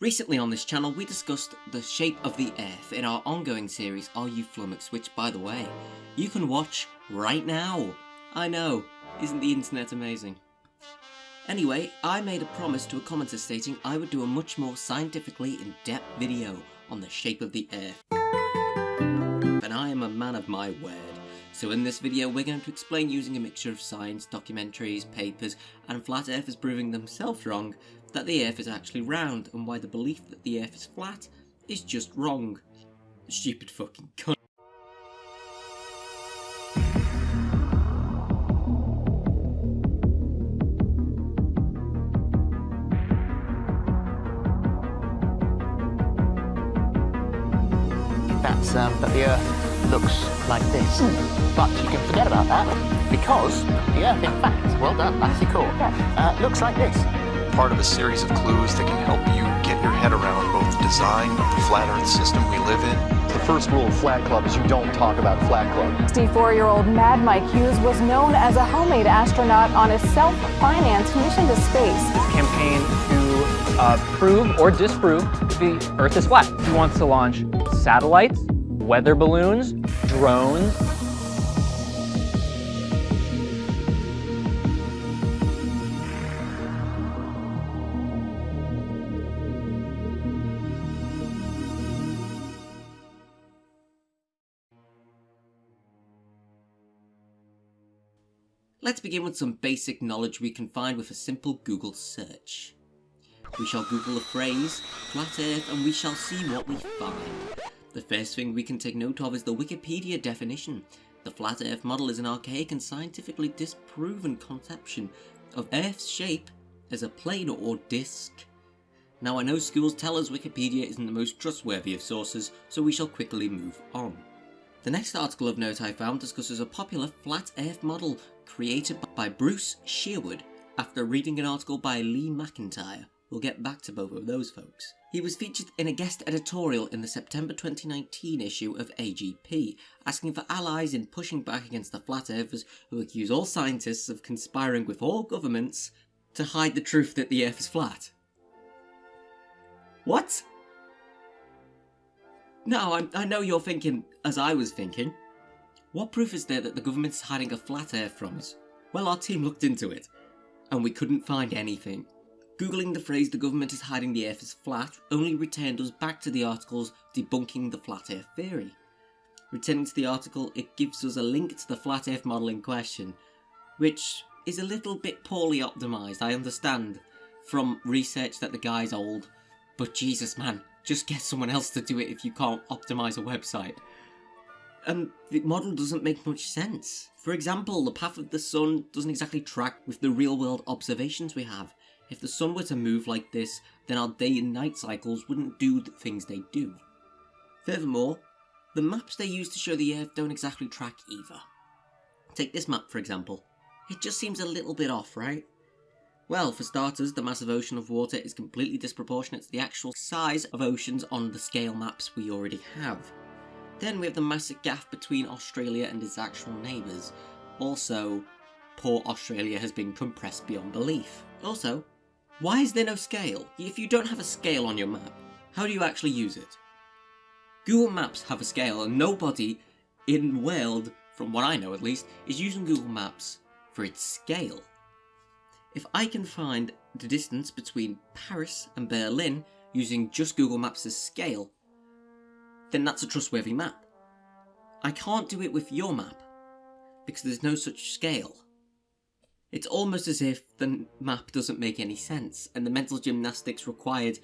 Recently on this channel we discussed the shape of the earth in our ongoing series Are You Flummoxed which by the way, you can watch right now. I know, isn't the internet amazing? Anyway, I made a promise to a commenter stating I would do a much more scientifically in-depth video on the shape of the earth. And I am a man of my word. So in this video we're going to explain using a mixture of science, documentaries, papers, and flat earthers proving themselves wrong that the earth is actually round and why the belief that the earth is flat is just wrong. Stupid fucking cunt. That's um, that the Earth looks like this. But you can forget about that because the Earth, in fact, well done, Matthew Court, uh, looks like this. Part of a series of clues that can help you get your head around both the design of the flat earth system we live in The first rule of Flat Club is you don't talk about Flat Club. 64-year-old Mad Mike Hughes was known as a homemade astronaut on a self-financed mission to space. campaign to uh, prove or disprove the Earth is flat. He wants to launch satellites, weather balloons, drones. Begin with some basic knowledge we can find with a simple Google search. We shall Google a phrase, flat earth, and we shall see what we find. The first thing we can take note of is the Wikipedia definition. The flat earth model is an archaic and scientifically disproven conception of Earth's shape as a plane or disk. Now I know schools tell us Wikipedia isn't the most trustworthy of sources, so we shall quickly move on. The next article of note I found discusses a popular flat earth model created by Bruce Sherwood after reading an article by Lee McIntyre. We'll get back to both of those folks. He was featured in a guest editorial in the September 2019 issue of AGP, asking for allies in pushing back against the flat earthers who accuse all scientists of conspiring with all governments to hide the truth that the earth is flat. What? Now, I know you're thinking, as I was thinking, what proof is there that the government's hiding a flat earth from us? Well, our team looked into it, and we couldn't find anything. Googling the phrase the government is hiding the earth is flat only returned us back to the articles debunking the flat earth theory. Returning to the article, it gives us a link to the flat earth model in question, which is a little bit poorly optimised, I understand, from research that the guy's old, but Jesus man, just get someone else to do it if you can't optimise a website. And the model doesn't make much sense. For example, the path of the sun doesn't exactly track with the real world observations we have. If the sun were to move like this, then our day and night cycles wouldn't do the things they do. Furthermore, the maps they use to show the Earth don't exactly track either. Take this map for example. It just seems a little bit off, right? Well, for starters, the massive ocean of water is completely disproportionate to the actual size of oceans on the scale maps we already have. Then we have the massive gap between Australia and its actual neighbours. Also, poor Australia has been compressed beyond belief. Also, why is there no scale? If you don't have a scale on your map, how do you actually use it? Google Maps have a scale and nobody in the world, from what I know at least, is using Google Maps for its scale. If I can find the distance between Paris and Berlin using just Google Maps scale, then that's a trustworthy map. I can't do it with your map, because there's no such scale. It's almost as if the map doesn't make any sense, and the mental gymnastics required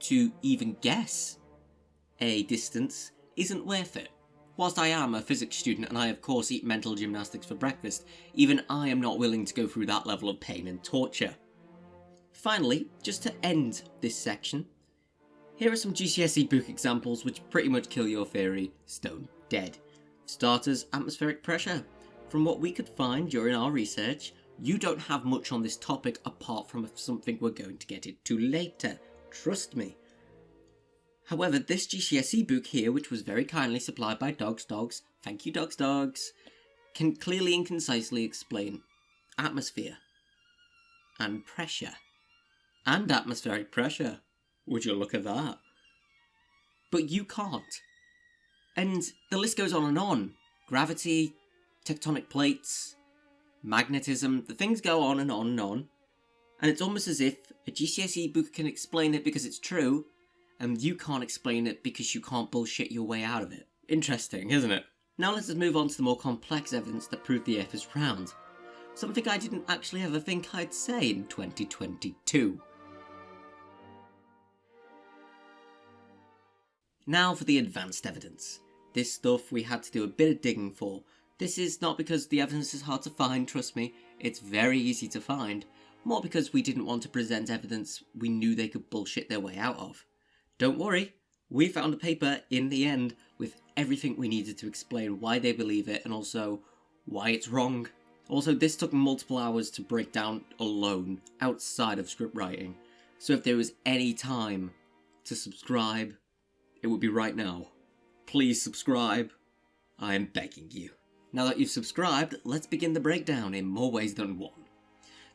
to even guess a distance isn't worth it. Whilst I am a physics student and I of course eat mental gymnastics for breakfast, even I am not willing to go through that level of pain and torture. Finally, just to end this section, here are some GCSE book examples which pretty much kill your theory stone dead. Starters, atmospheric pressure. From what we could find during our research, you don't have much on this topic apart from something we're going to get into later. Trust me. However, this GCSE book here, which was very kindly supplied by Dogs Dogs, thank you Dogs Dogs, can clearly and concisely explain atmosphere and pressure and atmospheric pressure. Would you look at that? But you can't. And the list goes on and on. Gravity, tectonic plates, magnetism, the things go on and on and on. And it's almost as if a GCSE book can explain it because it's true, and you can't explain it because you can't bullshit your way out of it. Interesting, isn't it? Now let's move on to the more complex evidence that proved the Earth is round. Something I didn't actually ever think I'd say in 2022. Now for the advanced evidence. This stuff we had to do a bit of digging for. This is not because the evidence is hard to find, trust me, it's very easy to find, more because we didn't want to present evidence we knew they could bullshit their way out of. Don't worry, we found a paper in the end with everything we needed to explain why they believe it and also why it's wrong. Also, this took multiple hours to break down alone, outside of script writing, so if there was any time to subscribe, it would be right now. Please subscribe. I am begging you. Now that you've subscribed, let's begin the breakdown in more ways than one.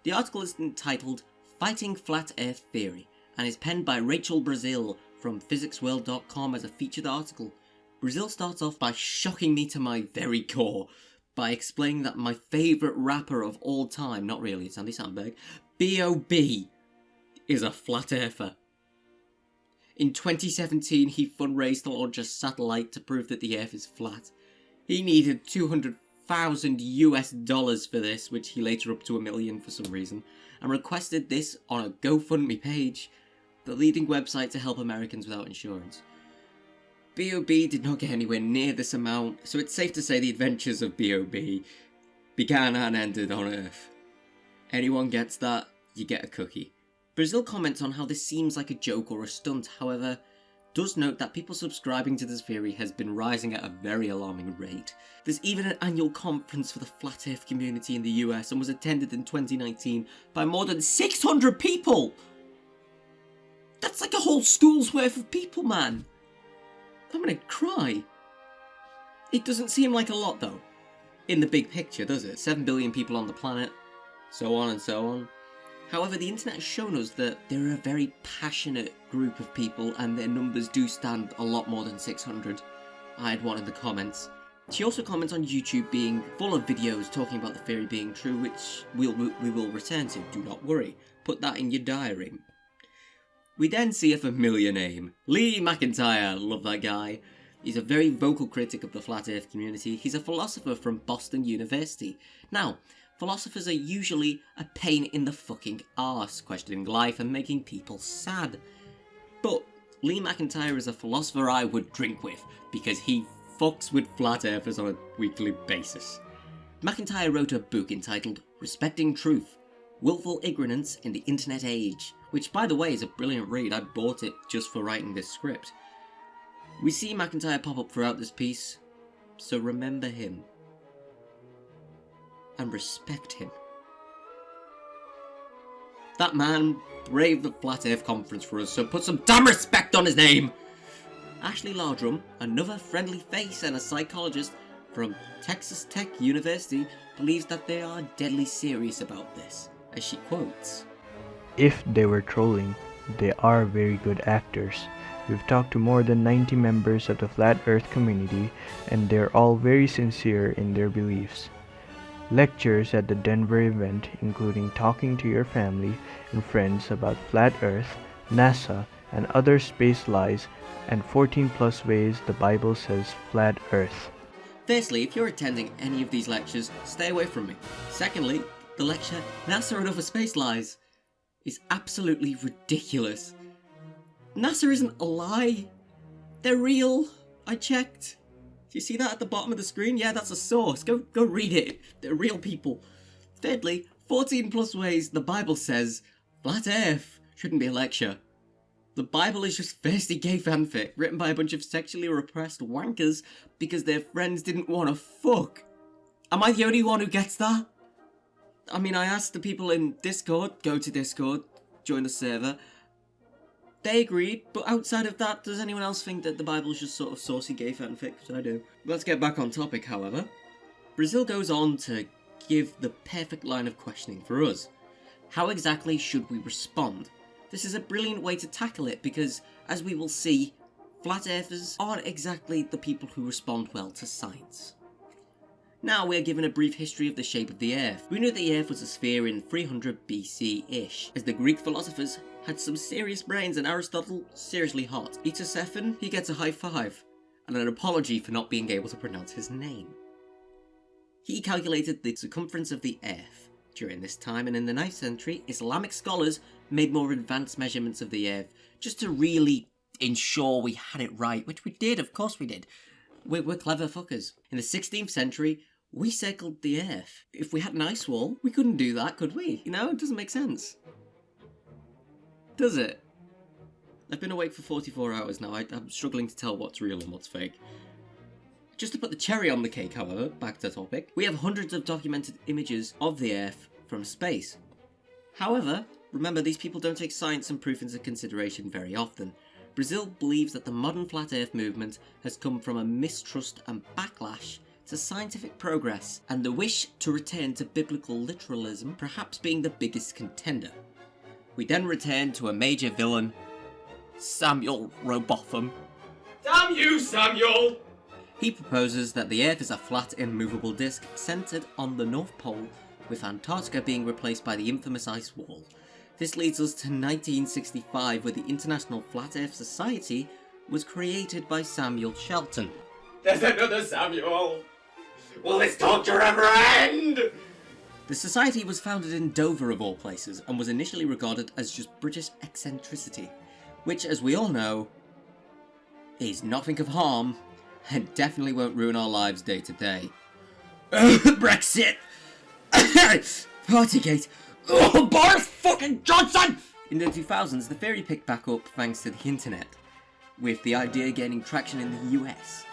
The article is entitled Fighting Flat Earth Theory and is penned by Rachel Brazil from physicsworld.com as a featured article. Brazil starts off by shocking me to my very core by explaining that my favourite rapper of all time, not really, it's Andy Samberg, B.O.B. is a flat earther. In 2017, he fundraised to launch a satellite to prove that the Earth is flat. He needed 200,000 US dollars for this, which he later upped to a million for some reason, and requested this on a GoFundMe page, the leading website to help Americans without insurance. B.O.B. did not get anywhere near this amount, so it's safe to say the adventures of B.O.B. began and ended on Earth. Anyone gets that, you get a cookie. Brazil comments on how this seems like a joke or a stunt, however, does note that people subscribing to this theory has been rising at a very alarming rate. There's even an annual conference for the Flat Earth community in the US and was attended in 2019 by more than 600 people! That's like a whole school's worth of people, man! I'm gonna cry. It doesn't seem like a lot though, in the big picture, does it? 7 billion people on the planet, so on and so on. However, the internet has shown us that they're a very passionate group of people and their numbers do stand a lot more than 600. I had one in the comments. She also comments on YouTube being full of videos talking about the theory being true, which we'll, we will return to, do not worry. Put that in your diary. We then see a familiar name, Lee McIntyre, love that guy. He's a very vocal critic of the flat earth community. He's a philosopher from Boston University. Now, philosophers are usually a pain in the fucking arse, questioning life and making people sad. But Lee McIntyre is a philosopher I would drink with, because he fucks with flat earthers on a weekly basis. McIntyre wrote a book entitled Respecting Truth, Willful Ignorance in the Internet Age, which by the way is a brilliant read, I bought it just for writing this script. We see McIntyre pop up throughout this piece, so remember him. And respect him. That man braved the Flat Earth Conference for us, so put some damn respect on his name! Ashley Landrum, another friendly face and a psychologist from Texas Tech University, believes that they are deadly serious about this, as she quotes. If they were trolling, they are very good actors. We've talked to more than 90 members of the Flat Earth community, and they're all very sincere in their beliefs. Lectures at the Denver event, including talking to your family and friends about Flat Earth, NASA, and other space lies, and 14 plus ways the Bible says Flat Earth. Firstly, if you're attending any of these lectures, stay away from me. Secondly, the lecture NASA and Other Space Lies is absolutely ridiculous. NASA isn't a lie. They're real. I checked. Do you see that at the bottom of the screen? Yeah, that's a source. Go go read it. They're real people. Thirdly, 14 plus ways the Bible says flat earth shouldn't be a lecture. The Bible is just thirsty gay fanfic written by a bunch of sexually repressed wankers because their friends didn't want to fuck. Am I the only one who gets that? I mean, I asked the people in Discord, go to Discord, join the server. They agreed, but outside of that, does anyone else think that the Bible is just sort of saucy gay fanfic? Which I do. Let's get back on topic, however. Brazil goes on to give the perfect line of questioning for us. How exactly should we respond? This is a brilliant way to tackle it because, as we will see, flat earthers aren't exactly the people who respond well to science. Now we are given a brief history of the shape of the Earth. We knew the Earth was a sphere in 300 BC-ish, as the Greek philosophers had some serious brains and Aristotle seriously hot. Eteocephan, he gets a high five, and an apology for not being able to pronounce his name. He calculated the circumference of the Earth. During this time and in the 9th century, Islamic scholars made more advanced measurements of the Earth, just to really ensure we had it right, which we did, of course we did. We're, we're clever fuckers. In the 16th century, we circled the Earth. If we had an ice wall, we couldn't do that, could we? You know, it doesn't make sense. Does it? I've been awake for 44 hours now. I, I'm struggling to tell what's real and what's fake. Just to put the cherry on the cake, however, back to topic, we have hundreds of documented images of the Earth from space. However, remember these people don't take science and proof into consideration very often. Brazil believes that the modern flat earth movement has come from a mistrust and backlash to scientific progress, and the wish to return to biblical literalism perhaps being the biggest contender. We then return to a major villain, Samuel Rowbotham. Damn you, Samuel! He proposes that the Earth is a flat, immovable disk centered on the North Pole, with Antarctica being replaced by the infamous ice wall. This leads us to 1965, where the International Flat Earth Society was created by Samuel Shenton. There's another Samuel! Will this torture ever end? The society was founded in Dover of all places, and was initially regarded as just British eccentricity, which, as we all know, is nothing of harm, and definitely won't ruin our lives day to day. Brexit! Partygate! Oh, Boris fucking Johnson! In the 2000s, the theory picked back up thanks to the internet, with the idea gaining traction in the US.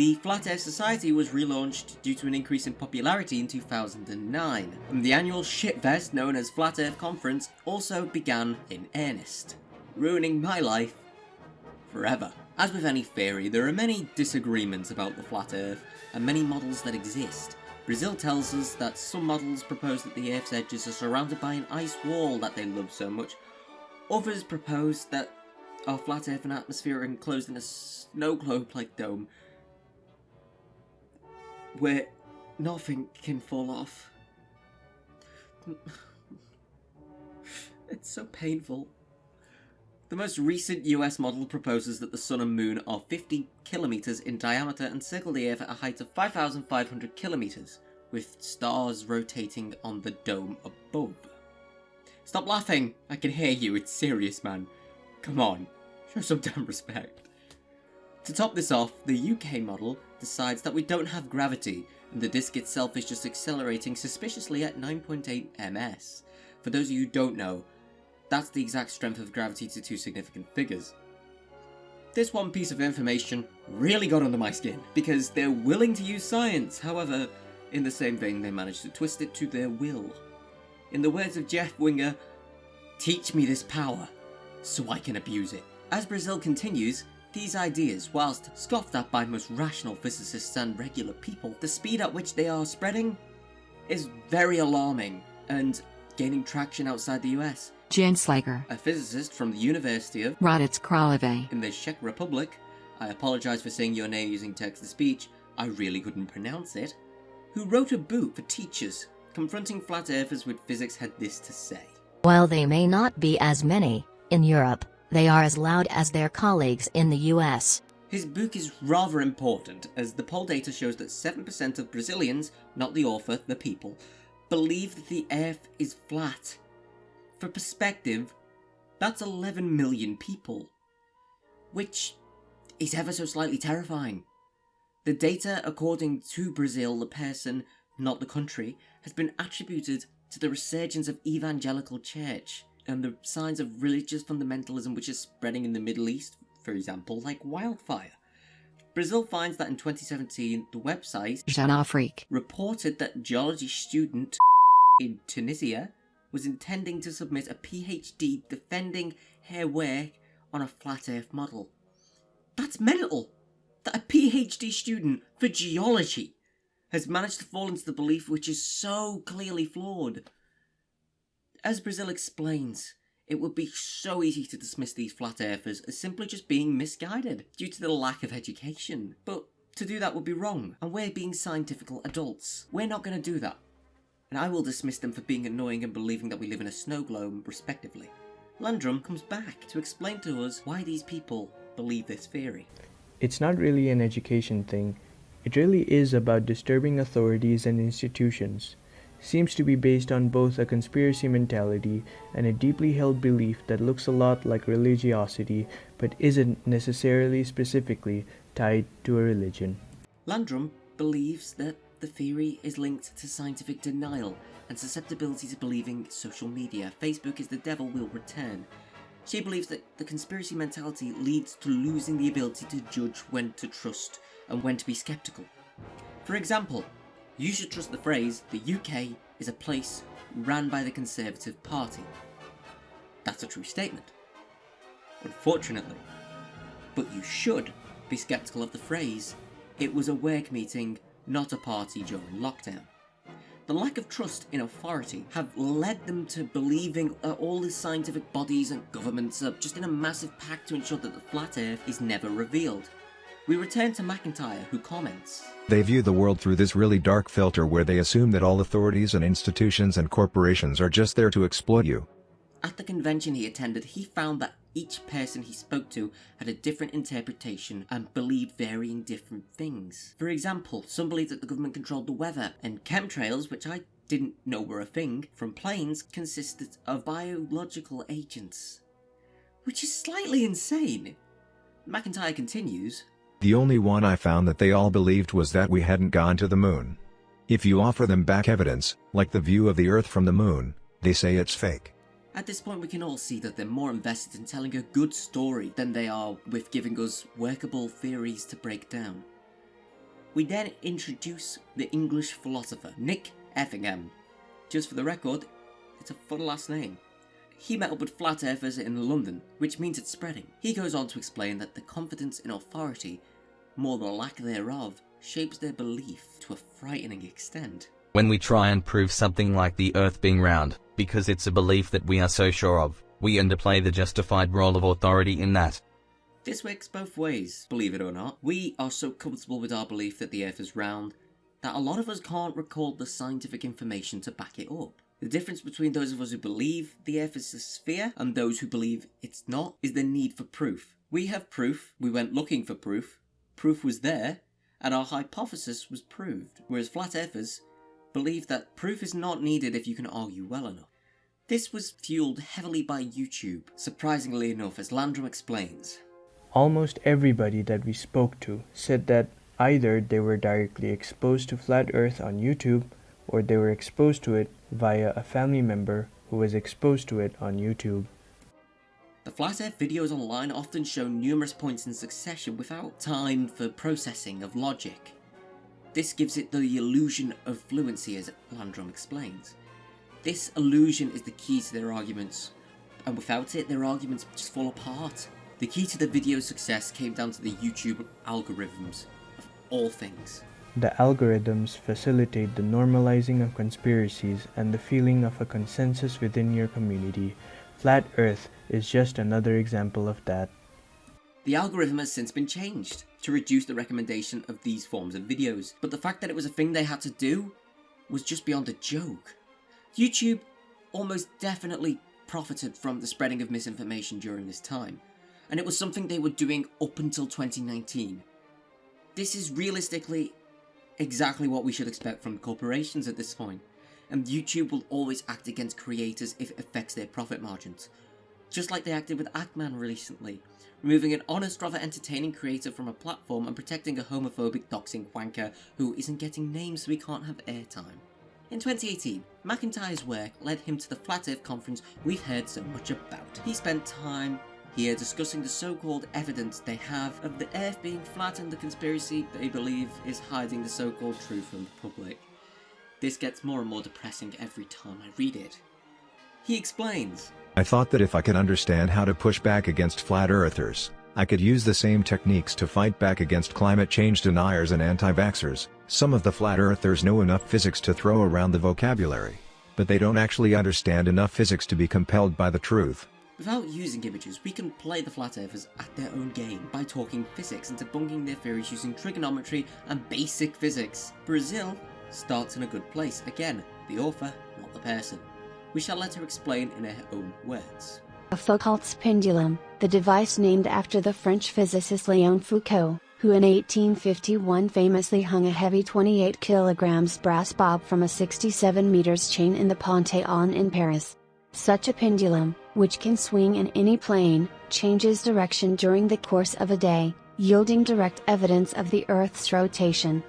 The Flat Earth Society was relaunched due to an increase in popularity in 2009, and the annual shitfest known as Flat Earth Conference also began in earnest, ruining my life forever. As with any theory, there are many disagreements about the Flat Earth, and many models that exist. Brazil tells us that some models propose that the Earth's edges are surrounded by an ice wall that they love so much. Others propose that our flat Earth and atmosphere are enclosed in a snow globe-like dome where nothing can fall off. It's so painful. The most recent US model proposes that the Sun and Moon are 50 kilometers in diameter and circle the Earth at a height of 5,500 kilometers, with stars rotating on the dome above. Stop laughing! I can hear you, it's serious, man. Come on, show some damn respect. To top this off, the UK model decides that we don't have gravity, and the disk itself is just accelerating suspiciously at 9.8 ms. For those of you who don't know, that's the exact strength of gravity to two significant figures. This one piece of information really got under my skin, because they're willing to use science, however, in the same vein they managed to twist it to their will. In the words of Jeff Winger, teach me this power, so I can abuse it. As Brazil continues, these ideas, whilst scoffed at by most rational physicists and regular people, the speed at which they are spreading is very alarming and gaining traction outside the US. Jan Slager, A physicist from the University of Hradec Králové, in the Czech Republic, I apologise for saying your name using text-to-speech, I really couldn't pronounce it, who wrote a book for teachers confronting flat earthers with physics had this to say. While they may not be as many, in Europe, they are as loud as their colleagues in the US. His book is rather important, as the poll data shows that 7% of Brazilians, not the author, the people, believe that the earth is flat. For perspective, that's 11 million people. Which is ever so slightly terrifying. The data, according to Brazil, the person, not the country, has been attributed to the resurgence of evangelical church and the signs of religious fundamentalism which is spreading in the Middle East, for example, like wildfire. Brazil finds that in 2017, the website Afrique, reported that geology student in Tunisia was intending to submit a PhD defending her work on a flat earth model. That's mental! That a PhD student for geology has managed to fall into the belief which is so clearly flawed. As Brazil explains, It would be so easy to dismiss these flat earthers as simply just being misguided due to the lack of education. But to do that would be wrong, and we're being scientifical adults. We're not going to do that. And I will dismiss them for being annoying and believing that we live in a snow globe, respectively. Landrum comes back to explain to us why these people believe this theory. It's not really an education thing. It really is about disturbing authorities and institutions. Seems to be based on both a conspiracy mentality and a deeply held belief that looks a lot like religiosity but isn't necessarily specifically tied to a religion. Landrum believes that the theory is linked to scientific denial and susceptibility to believing social media. Facebook is the devil will return. She believes that the conspiracy mentality leads to losing the ability to judge when to trust and when to be skeptical. For example, you should trust the phrase, the UK is a place ran by the Conservative Party. That's a true statement. Unfortunately. But you should be skeptical of the phrase, it was a work meeting, not a party during lockdown. The lack of trust in authority have led them to believing that all the scientific bodies and governments are just in a massive pact to ensure that the flat earth is never revealed. We return to McIntyre, who comments They view the world through this really dark filter where they assume that all authorities and institutions and corporations are just there to exploit you. At the convention he attended, he found that each person he spoke to had a different interpretation and believed varying different things. For example, some believed that the government controlled the weather, and chemtrails, which I didn't know were a thing, from planes consisted of biological agents. Which is slightly insane. McIntyre continues The only one I found that they all believed was that we hadn't gone to the moon. If you offer them back evidence, like the view of the Earth from the moon, they say it's fake. At this point, we can all see that they're more invested in telling a good story than they are with giving us workable theories to break down. We then introduce the English philosopher, Nick Effingham. Just for the record, it's a fun last name. He met up with flat earthers in London, which means it's spreading. He goes on to explain that the confidence in authority, more the lack thereof, shapes their belief to a frightening extent. When we try and prove something like the earth being round, because it's a belief that we are so sure of, we underplay the justified role of authority in that. This works both ways, believe it or not. We are so comfortable with our belief that the earth is round that a lot of us can't recall the scientific information to back it up. The difference between those of us who believe the earth is a sphere and those who believe it's not is the need for proof. We have proof, we went looking for proof, proof was there, and our hypothesis was proved, whereas flat earthers believe that proof is not needed if you can argue well enough. This was fueled heavily by YouTube, surprisingly enough, as Landrum explains. Almost everybody that we spoke to said that either they were directly exposed to flat earth on YouTube or they were exposed to it via a family member who was exposed to it on YouTube. The flat earth videos online often show numerous points in succession without time for processing of logic. This gives it the illusion of fluency as Landrum explains. This illusion is the key to their arguments, and without it their arguments just fall apart. The key to the video's success came down to the YouTube algorithms, of all things. The algorithms facilitate the normalizing of conspiracies and the feeling of a consensus within your community. Flat Earth is just another example of that. The algorithm has since been changed to reduce the recommendation of these forms of videos, but the fact that it was a thing they had to do was just beyond a joke. YouTube almost definitely profited from the spreading of misinformation during this time, and it was something they were doing up until 2019. This is realistically exactly what we should expect from corporations at this point, and YouTube will always act against creators if it affects their profit margins. Just like they acted with Ackman recently, removing an honest, rather entertaining creator from a platform and protecting a homophobic doxing wanker who isn't getting names so he can't have airtime. In 2018, McIntyre's work led him to the Flat Earth conference we've heard so much about. He spent time here discussing the so-called evidence they have of the earth being flat and the conspiracy they believe is hiding the so-called truth from the public. This gets more and more depressing every time I read it. He explains, I thought that if I could understand how to push back against flat earthers, I could use the same techniques to fight back against climate change deniers and anti-vaxxers. Some of the flat earthers know enough physics to throw around the vocabulary, but they don't actually understand enough physics to be compelled by the truth. Without using images, we can play the flat earthers at their own game by talking physics and debunking their theories using trigonometry and basic physics. Brazil starts in a good place. Again, the author, not the person. We shall let her explain in her own words. A Foucault's pendulum, the device named after the French physicist Léon Foucault, who in 1851 famously hung a heavy 28 kilograms brass bob from a 67 meters chain in the Panthéon in Paris. Such a pendulum, which can swing in any plane, changes direction during the course of a day, yielding direct evidence of the Earth's rotation.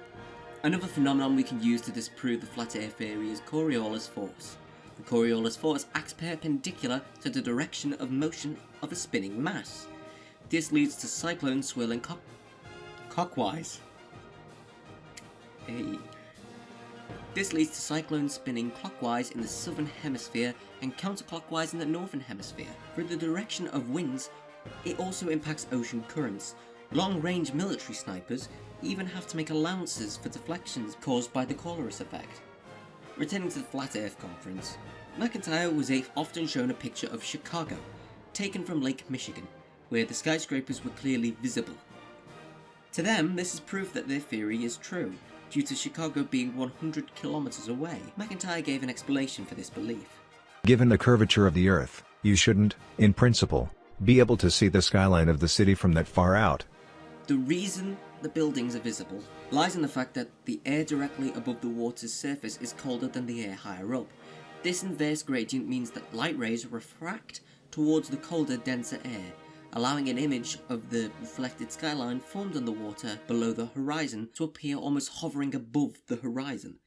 Another phenomenon we can use to disprove the flat earth theory is Coriolis force. The Coriolis force acts perpendicular to the direction of motion of a spinning mass. This leads to cyclones swirling clockwise. Hey. This leads to cyclones spinning clockwise in the southern hemisphere and counterclockwise in the northern hemisphere. For the direction of winds, it also impacts ocean currents. Long-range military snipers even have to make allowances for deflections caused by the Coriolis effect. Returning to the Flat Earth conference, McIntyre was often shown a picture of Chicago, taken from Lake Michigan, where the skyscrapers were clearly visible. To them, this is proof that their theory is true, due to Chicago being 100 kilometers away. McIntyre gave an explanation for this belief. Given the curvature of the Earth, you shouldn't, in principle, be able to see the skyline of the city from that far out. The reason the buildings are visible lies in the fact that the air directly above the water's surface is colder than the air higher up. This inverse gradient means that light rays refract towards the colder, denser air, allowing an image of the reflected skyline formed on the water below the horizon to appear almost hovering above the horizon.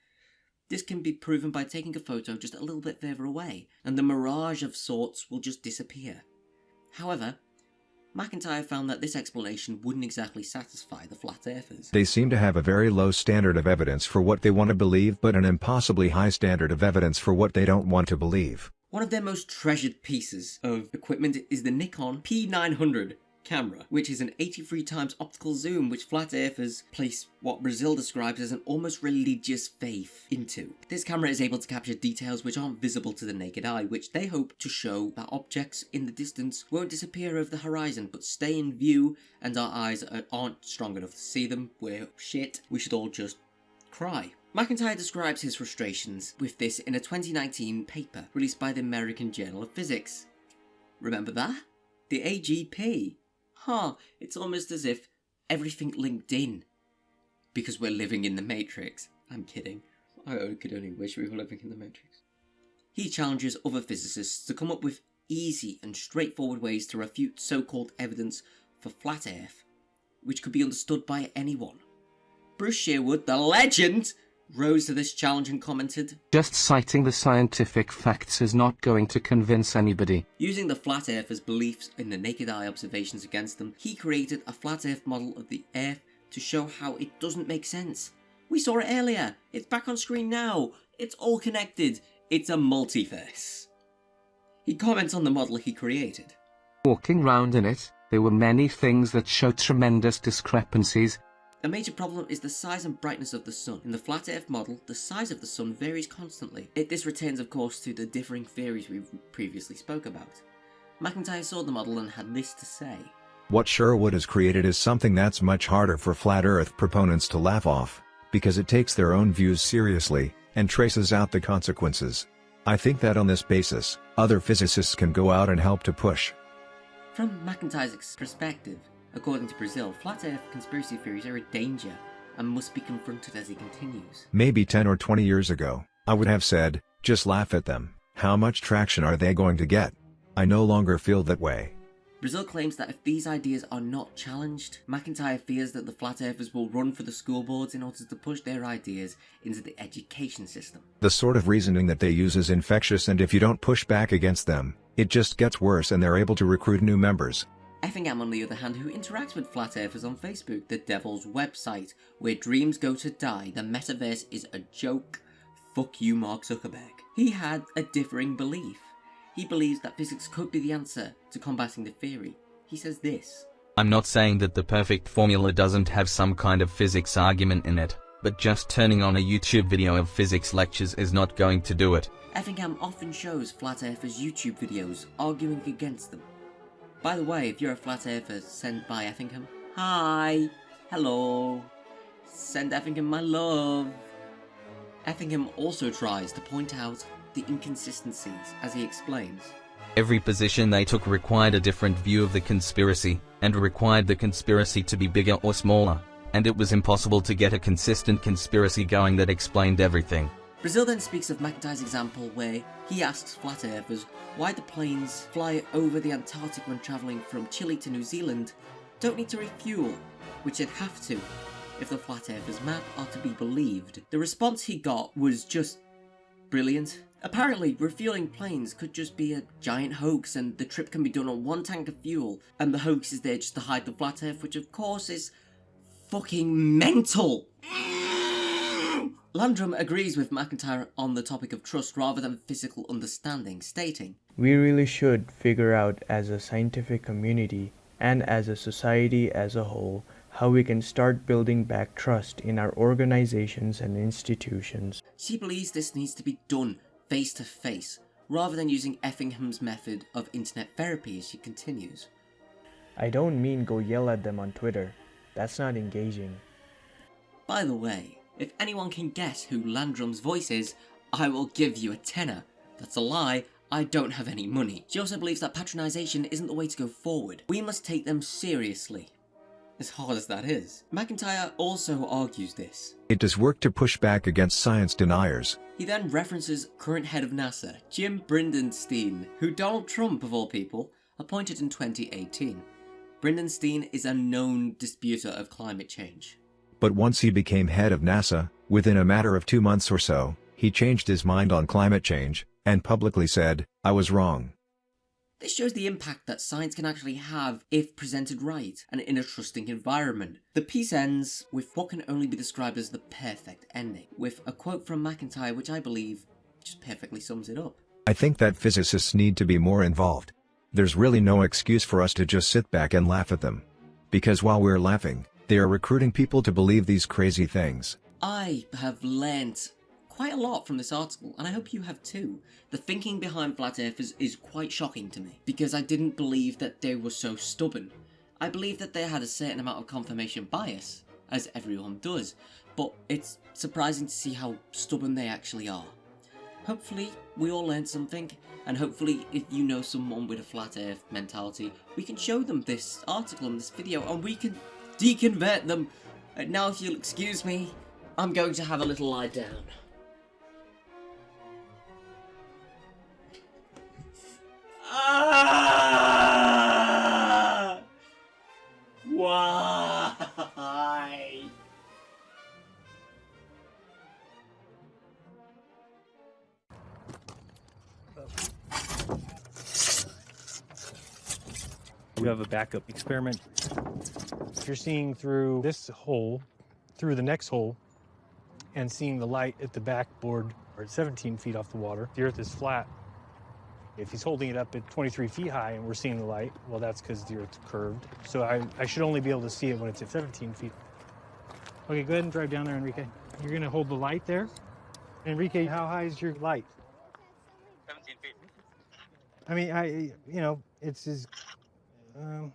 This can be proven by taking a photo just a little bit further away, and the mirage of sorts will just disappear. However, McIntyre found that this explanation wouldn't exactly satisfy the flat earthers. They seem to have a very low standard of evidence for what they want to believe but an impossibly high standard of evidence for what they don't want to believe. One of their most treasured pieces of equipment is the Nikon P900 camera, which is an 83 times optical zoom which flat earthers place what Brazil describes as an almost religious faith into. This camera is able to capture details which aren't visible to the naked eye, which they hope to show that objects in the distance won't disappear over the horizon but stay in view and our eyes aren't strong enough to see them. We're shit. We should all just cry. McIntyre describes his frustrations with this in a 2019 paper released by the American Journal of Physics. Remember that? The AGP. Huh, it's almost as if everything linked in. Because we're living in the Matrix. I'm kidding. I could only wish we were living in the Matrix. He challenges other physicists to come up with easy and straightforward ways to refute so-called evidence for flat earth, which could be understood by anyone. Bruce Sherwood, the legend, rose to this challenge and commented, Just citing the scientific facts is not going to convince anybody. Using the flat earthers' beliefs in the naked eye observations against them, he created a flat earth model of the earth to show how it doesn't make sense. We saw it earlier, it's back on screen now, it's all connected, it's a multiverse. He comments on the model he created. Walking round in it, there were many things that showed tremendous discrepancies a major problem is the size and brightness of the sun. In the flat earth model, the size of the sun varies constantly. It, this returns of course to the differing theories we previously spoke about. McIntyre saw the model and had this to say. What Sherwood has created is something that's much harder for flat earth proponents to laugh off, because it takes their own views seriously, and traces out the consequences. I think that on this basis, other physicists can go out and help to push. From McIntyre's perspective, According to Brazil, flat earth conspiracy theories are a danger and must be confronted as he continues. Maybe 10 or 20 years ago, I would have said, just laugh at them. How much traction are they going to get? I no longer feel that way. Brazil claims that if these ideas are not challenged, McIntyre fears that the flat earthers will run for the school boards in order to push their ideas into the education system. The sort of reasoning that they use is infectious and if you don't push back against them, it just gets worse and they're able to recruit new members. Effingham, on the other hand, who interacts with flat earthers on Facebook, the devil's website, where dreams go to die, the metaverse is a joke. Fuck you, Mark Zuckerberg. He had a differing belief. He believes that physics could be the answer to combating the theory. He says this. I'm not saying that the perfect formula doesn't have some kind of physics argument in it, But just turning on a YouTube video of physics lectures is not going to do it. Effingham often shows flat earthers YouTube videos arguing against them. By the way, if you're a flat earther sent by Effingham, hi, hello, send Effingham my love. Effingham also tries to point out the inconsistencies as he explains. Every position they took required a different view of the conspiracy, and required the conspiracy to be bigger or smaller, and it was impossible to get a consistent conspiracy going that explained everything. Brazil then speaks of McIntyre's example where he asks flat earthers why the planes fly over the Antarctic when travelling from Chile to New Zealand don't need to refuel, which they'd have to if the flat earthers map are to be believed. The response he got was just brilliant. Apparently, refueling planes could just be a giant hoax and the trip can be done on one tank of fuel and the hoax is there just to hide the flat earth, which of course is fucking mental. Landrum agrees with McIntyre on the topic of trust rather than physical understanding, stating, We really should figure out as a scientific community and as a society as a whole how we can start building back trust in our organizations and institutions. She believes this needs to be done face to face, rather than using Effingham's method of internet therapy as she continues. I don't mean go yell at them on Twitter. That's not engaging. By the way, if anyone can guess who Landrum's voice is, I will give you a tenner. That's a lie, I don't have any money. She also believes that patronisation isn't the way to go forward. We must take them seriously. As hard as that is. McIntyre also argues this. It does work to push back against science deniers. He then references current head of NASA, Jim Bridenstine, who Donald Trump, of all people, appointed in 2018. Bridenstine is a known disputer of climate change. But once he became head of NASA, within a matter of two months or so, he changed his mind on climate change, and publicly said, I was wrong. This shows the impact that science can actually have if presented right and in a trusting environment. The piece ends with what can only be described as the perfect ending, with a quote from McIntyre which I believe just perfectly sums it up. I think that physicists need to be more involved. There's really no excuse for us to just sit back and laugh at them. Because while we're laughing, they are recruiting people to believe these crazy things. I have learnt quite a lot from this article, and I hope you have too. The thinking behind flat earthers is quite shocking to me, because I didn't believe that they were so stubborn. I believe that they had a certain amount of confirmation bias, as everyone does, but it's surprising to see how stubborn they actually are. Hopefully, we all learned something, and hopefully, if you know someone with a flat earth mentality, we can show them this article and this video, and we can deconvert them. And now, if you'll excuse me, I'm going to have a little lie down. Ah! Why? You have a backup experiment. If you're seeing through this hole, through the next hole, and seeing the light at the backboard or at 17 feet off the water, the Earth is flat. If he's holding it up at 23 feet high and we're seeing the light, well, that's because the Earth's curved. So I, I should only be able to see it when it's at 17 feet. Okay, go ahead and drive down there, Enrique. You're going to hold the light there. Enrique, how high is your light? 17 feet. I mean, I, you know, it's as, um,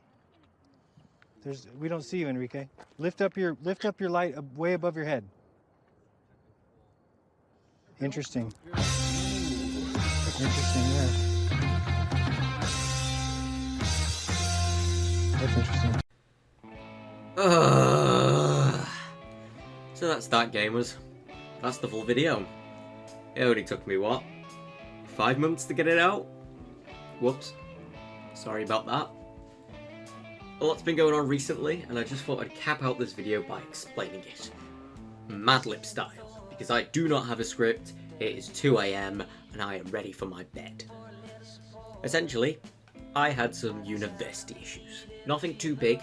there's, we don't see you, Enrique. Lift up your, lift up your light way above your head. Interesting. Interesting, yeah. That's interesting. Ugh. So that's that, gamers. That's the full video. It only took me, what? Five months to get it out? Whoops. Sorry about that. A lot's been going on recently, and I just thought I'd cap out this video by explaining it. Madlib style, because I do not have a script, it is 2am, and I am ready for my bed. Essentially, I had some university issues. Nothing too big,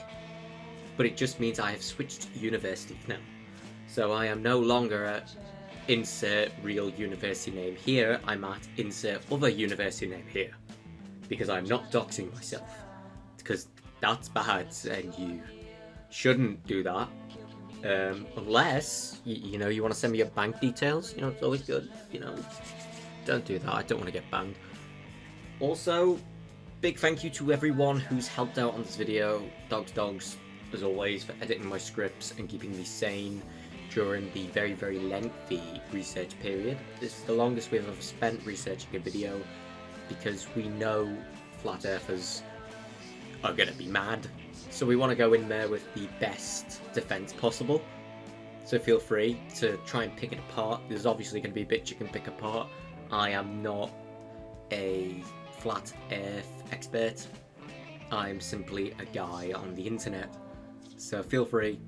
but it just means I have switched universities now. So I am no longer at insert real university name here, I'm at insert other university name here. Because I'm not doxing myself. Because that's bad and you shouldn't do that. Um, unless, you, you know, you want to send me your bank details, you know, it's always good, you know. Don't do that, I don't want to get banned. Also, big thank you to everyone who's helped out on this video. Dogs Dogs, as always, for editing my scripts and keeping me sane during the very, very lengthy research period. This is the longest we've ever spent researching a video because we know flat earthers are going to be mad. So we want to go in there with the best defense possible. So feel free to try and pick it apart. There's obviously going to be bits you can pick apart. I am not a flat earth expert. I'm simply a guy on the internet. So feel free.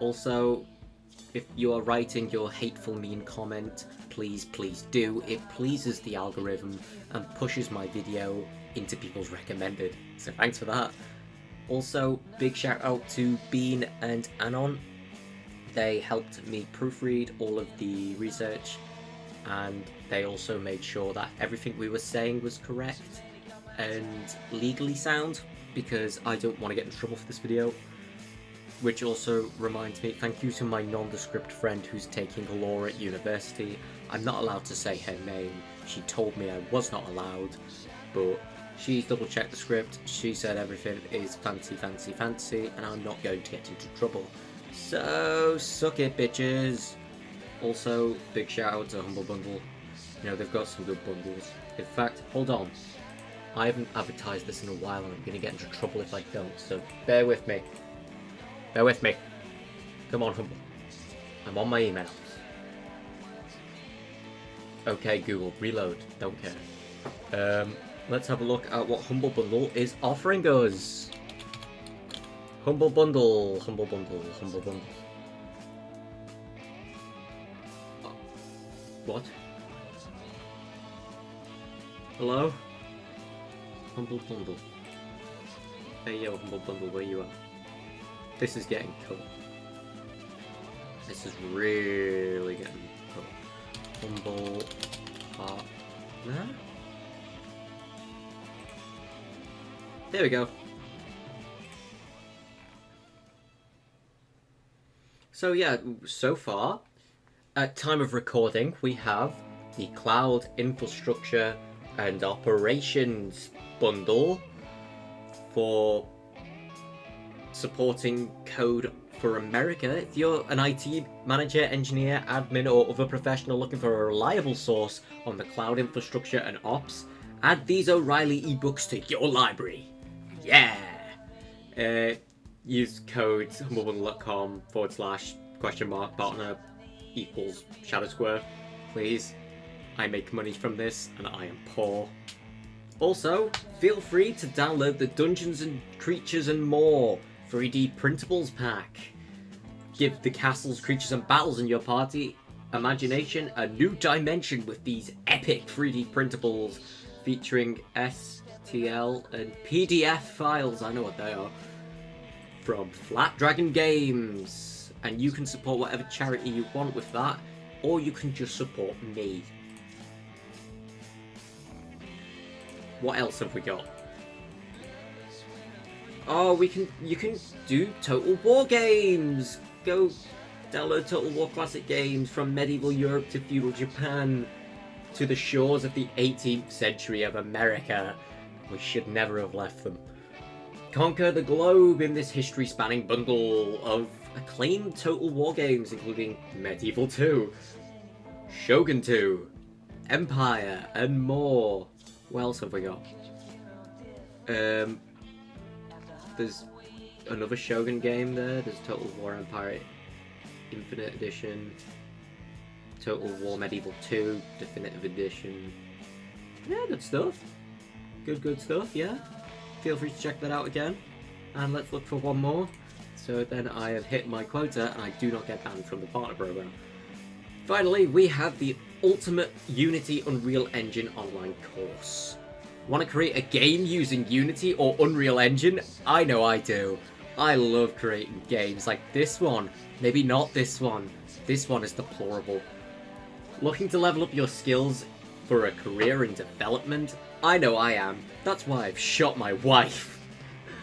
Also, if you are writing your hateful mean comment, please, please do. It pleases the algorithm and pushes my video into people's recommended. So thanks for that. Also, big shout out to Bean and Anon. They helped me proofread all of the research and they also made sure that everything we were saying was correct and legally sound because I don't want to get in trouble for this video. Which also reminds me, thank you to my nondescript friend who's taking law at university. I'm not allowed to say her name. She told me I was not allowed, but she double checked the script. She said everything is fancy, fancy, fancy, and I'm not going to get into trouble. So, suck it, bitches. Also, big shout out to Humble Bundle. You know, they've got some good bundles. In fact, hold on. I haven't advertised this in a while and I'm going to get into trouble if I don't, so bear with me. Bear with me. Come on, Humble. I'm on my emails. Okay, Google, reload. Don't care. Um, let's have a look at what Humble Bundle is offering us. Humble Bundle, Humble Bundle, Humble Bundle. What? Hello? Humble Bundle. Hey yo, Humble Bundle, where you at? This is getting cool. This is really getting Partner? Uh, there we go. So yeah, so far, at time of recording, we have the Cloud Infrastructure and Operations bundle for supporting code for America. If you're an IT manager, engineer, admin, or other professional looking for a reliable source on the cloud infrastructure and ops, add these O'Reilly ebooks to your library. Yeah! Uh, use code humblebundle.com forward slash question mark partner equals Shadow Square, please. I make money from this and I am poor. Also, feel free to download the Dungeons and Creatures and More 3D Printables pack. Give the castles, creatures and battles in your party imagination a new dimension with these epic 3D printables featuring STL and PDF files, I know what they are, from Flat Dragon Games. And you can support whatever charity you want with that, or you can just support me. What else have we got? Oh, we can. You can do Total War games. Go download Total War classic games from medieval Europe to feudal Japan to the shores of the 18th century of America. We should never have left them. Conquer the globe in this history-spanning bundle of acclaimed Total War games, including Medieval 2, Shogun 2, Empire, and more. What else have we got? Um, there's another Shogun game there. There's Total War Empire Infinite Edition, Total War Medieval 2 Definitive Edition. Yeah, good stuff. Good, good stuff, yeah. Feel free to check that out again. And let's look for one more. So then I have hit my quota and I do not get banned from the partner program. Finally, we have the Ultimate Unity Unreal Engine online course. Want to create a game using Unity or Unreal Engine? I know I do. I love creating games like this one. Maybe not this one. This one is deplorable. Looking to level up your skills for a career in development? I know I am. That's why I've shot my wife.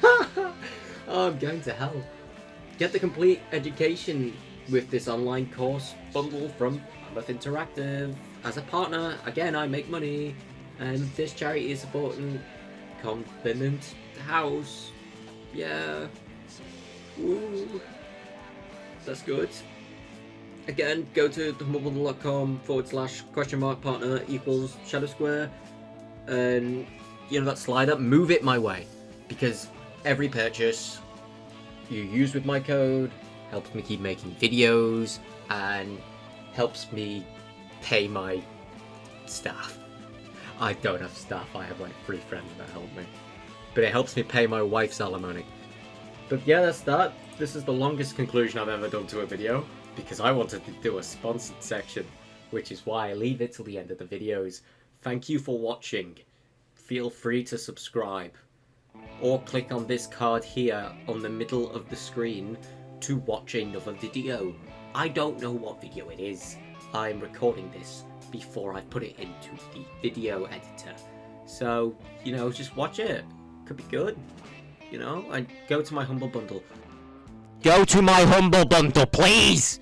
oh, I'm going to hell. get the complete education with this online course bundle from Mammoth Interactive. As a partner, again, I make money, and this charity is supporting Covenant House. Yeah. Woo. That's good. Again, go to humblebundle.com forward slash question mark partner equals shadow square, and you know that slider, move it my way, because every purchase you use with my code helps me keep making videos and helps me pay my staff. I don't have staff, I have like three friends that help me. But it helps me pay my wife's alimony. But yeah, that's that. This is the longest conclusion I've ever done to a video, because I wanted to do a sponsored section, which is why I leave it till the end of the videos. Thank you for watching. Feel free to subscribe. Or click on this card here on the middle of the screen to watch another video. I don't know what video it is. I'm recording this before I put it into the video editor. So, you know, just watch it. Could be good. You know, and go to my Humble Bundle. Go to my Humble Bundle, please!